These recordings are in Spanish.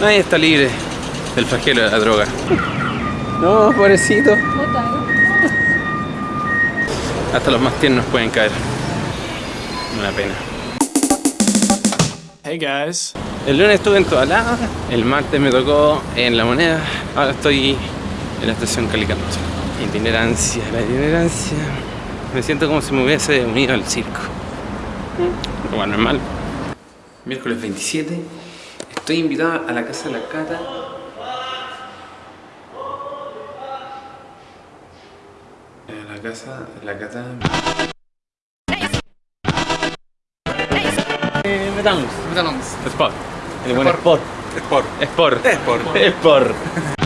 Nadie está libre del flagelo de la droga. No, pobrecito. Hasta los más tiernos pueden caer. Una pena. Hey guys. El lunes estuve en lados, el martes me tocó en La Moneda, ahora estoy en la estación Calicanto. Itinerancia, la itinerancia. Me siento como si me hubiese unido al circo. Lo más normal. Miércoles 27, estoy invitado a la casa de la Cata. A la casa de la Cata. Eh, metamos. Metamos. Sport. El buen sport. Sport. Sport. Sport. Sport.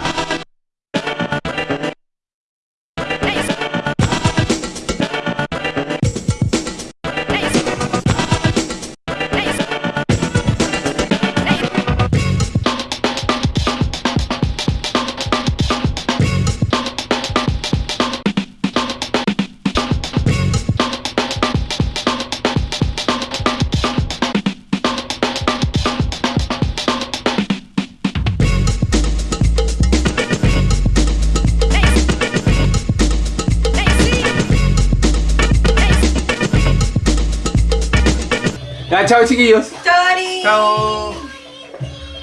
Ya, chao chiquillos. ¡Chori! Chao.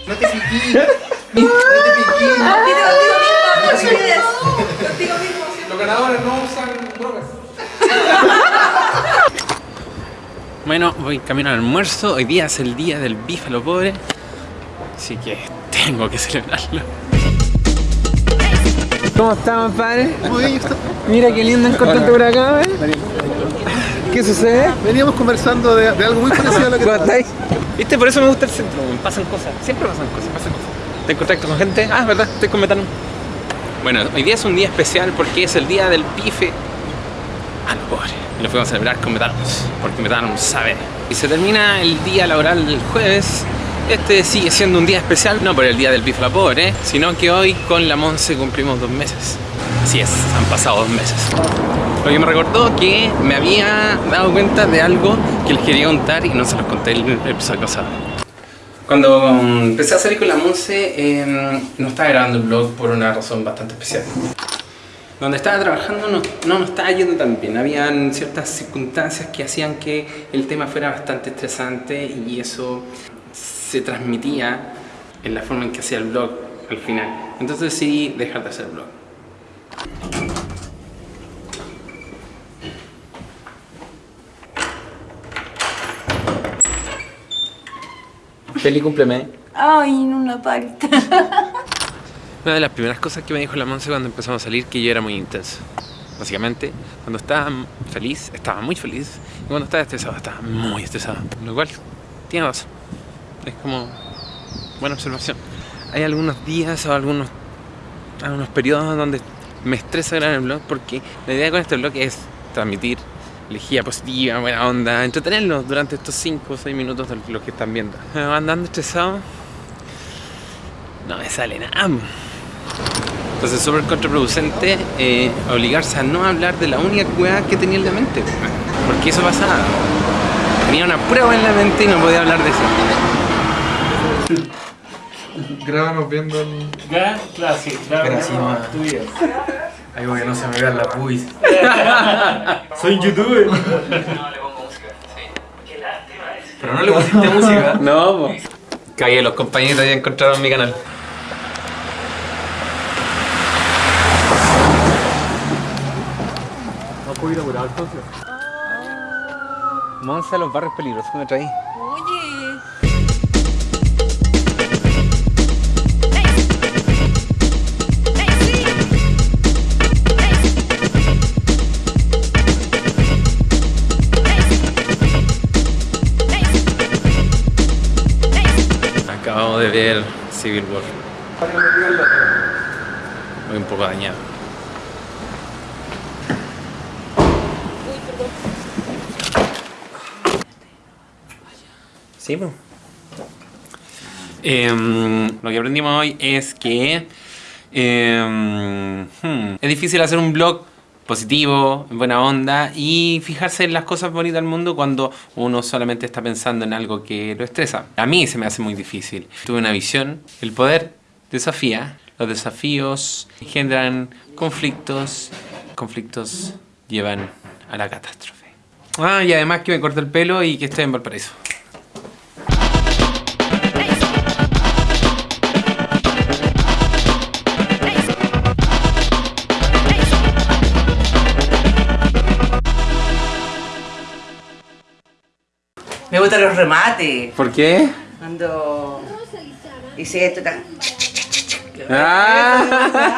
No te piquí. No te piquí. Contigo mismo, no. Contigo mismo. Los ganadores no usan drogas. Bueno, voy camino al almuerzo. Hoy día es el día del los pobres. Así que tengo que celebrarlo. ¿Cómo estamos, padre? Muy bien, Mira qué lindo encontrarte por acá, ¿eh? ¿Qué sucede? Veníamos conversando de, de algo muy parecido a lo que ¿Cómo estáis? ¿Viste? Por eso me gusta el centro. Pasan cosas. Siempre pasan cosas. Pasan cosas. ¿Te en contacto con gente? Ah, ¿verdad? Estoy con Metano. Bueno, hoy día es un día especial porque es el día del bife a los pobres. Y lo fuimos a celebrar con Metanos, porque Metanos sabe. Y se termina el día laboral el jueves. Este sigue siendo un día especial, no por el día del bife a los pobres, sino que hoy con la Monse cumplimos dos meses. Así es, han pasado dos meses. Lo que me recordó que me había dado cuenta de algo que les quería contar y no se los conté el episodio pasado. Cuando empecé a salir con la Monse, eh, no estaba grabando el vlog por una razón bastante especial. Donde estaba trabajando no, no nos estaba yendo tan bien. Habían ciertas circunstancias que hacían que el tema fuera bastante estresante y eso se transmitía en la forma en que hacía el vlog al final. Entonces decidí dejar de hacer el Feliz cumpleaños. Ay, en una palta. Una de las primeras cosas que me dijo la Monse cuando empezamos a salir que yo era muy intenso. Básicamente, cuando estaba feliz, estaba muy feliz. Y cuando estaba estresado, estaba muy estresado. Lo cual, tiene razón. Es como buena observación. Hay algunos días o algunos, algunos periodos donde me estresa grabar el blog porque la idea con este blog es transmitir energía positiva, buena onda, entretenerlos durante estos 5 o 6 minutos de los que están viendo. Andando estresado, no me sale nada. Entonces es súper contraproducente eh, obligarse a no hablar de la única cueva que tenía en la mente. Porque eso pasaba. Tenía una prueba en la mente y no podía hablar de eso. Grábanos viendo el... Claro, sí, Tu. Algo que no se me vean las buis. Soy un youtuber. Pero no le pusiste música. No, po. Cagué, los compañeros ya encontraron mi canal. No puedo ir a curar entonces. Monza, los barrios peligrosos que me traí. Oye. De ver Civil War. Voy un poco dañado. Sí, pues. lo que aprendimos hoy es que em, hmm, es difícil hacer un blog positivo, en buena onda y fijarse en las cosas bonitas del mundo cuando uno solamente está pensando en algo que lo estresa. A mí se me hace muy difícil. Tuve una visión, el poder desafía, los desafíos generan conflictos, conflictos llevan a la catástrofe. Ah, y además que me corté el pelo y que estoy en Valparaíso. Me gustan los remates. ¿Por qué? Cuando dice esto, está- Ah.